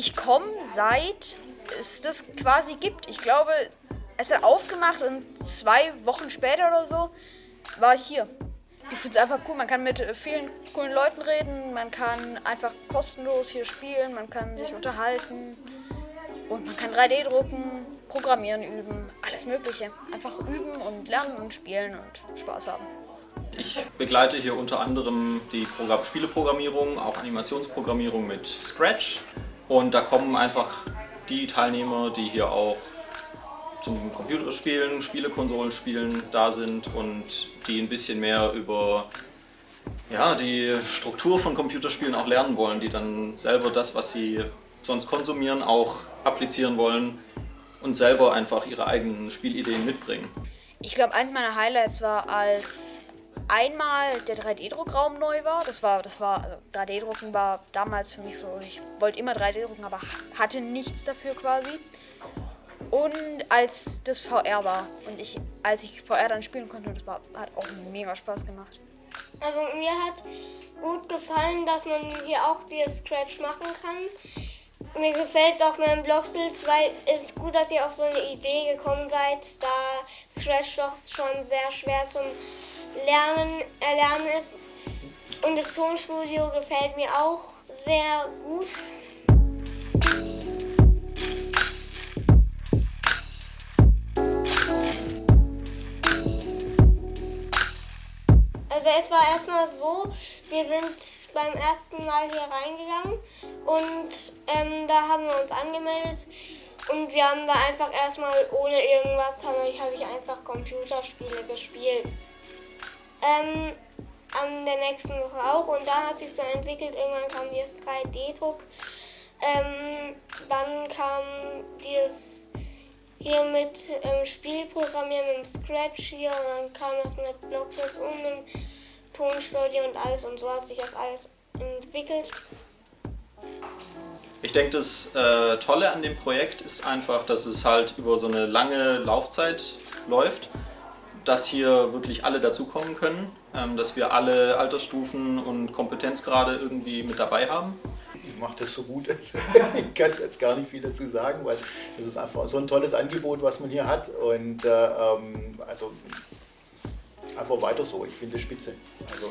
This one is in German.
Ich komme seit es das quasi gibt. Ich glaube, es hat aufgemacht und zwei Wochen später oder so war ich hier. Ich finde es einfach cool. Man kann mit vielen coolen Leuten reden, man kann einfach kostenlos hier spielen, man kann sich unterhalten und man kann 3D drucken, programmieren üben, alles Mögliche. Einfach üben und lernen und spielen und Spaß haben. Ich begleite hier unter anderem die Programm Spieleprogrammierung, auch Animationsprogrammierung mit Scratch. Und da kommen einfach die Teilnehmer, die hier auch zum Computerspielen, Spielekonsolen spielen da sind und die ein bisschen mehr über ja, die Struktur von Computerspielen auch lernen wollen, die dann selber das, was sie sonst konsumieren, auch applizieren wollen und selber einfach ihre eigenen Spielideen mitbringen. Ich glaube, eins meiner Highlights war, als einmal der 3D-Druckraum neu war. Das war, das war, also 3D-Drucken war damals für mich so, ich wollte immer 3D drucken, aber hatte nichts dafür quasi. Und als das VR war und ich, als ich VR dann spielen konnte, das war, hat auch mega Spaß gemacht. Also mir hat gut gefallen, dass man hier auch die Scratch machen kann. Mir gefällt es auch mit dem weil es ist gut, dass ihr auf so eine Idee gekommen seid, da Scratch doch schon sehr schwer zum Lernen, Erlernen ist. Und das Tonstudio gefällt mir auch sehr gut. Also es war erstmal so, wir sind beim ersten Mal hier reingegangen und ähm, da haben wir uns angemeldet und wir haben da einfach erstmal ohne irgendwas, habe ich, hab ich einfach Computerspiele gespielt. Ähm, an der nächsten Woche auch und da hat sich so entwickelt, irgendwann kam dieses 3D-Druck. Ähm, dann kam dieses hier mit ähm, Spielprogrammieren, mit dem Scratch hier und dann kam das mit Blocksets und mit Tonstudio und alles und so hat sich das alles entwickelt. Ich denke, das äh, Tolle an dem Projekt ist einfach, dass es halt über so eine lange Laufzeit läuft dass hier wirklich alle dazukommen können, ähm, dass wir alle Altersstufen und Kompetenzgrade irgendwie mit dabei haben. Ich mache das so gut, ich kann jetzt gar nicht viel dazu sagen, weil das ist einfach so ein tolles Angebot, was man hier hat und äh, ähm, also einfach weiter so, ich finde es spitze. Also,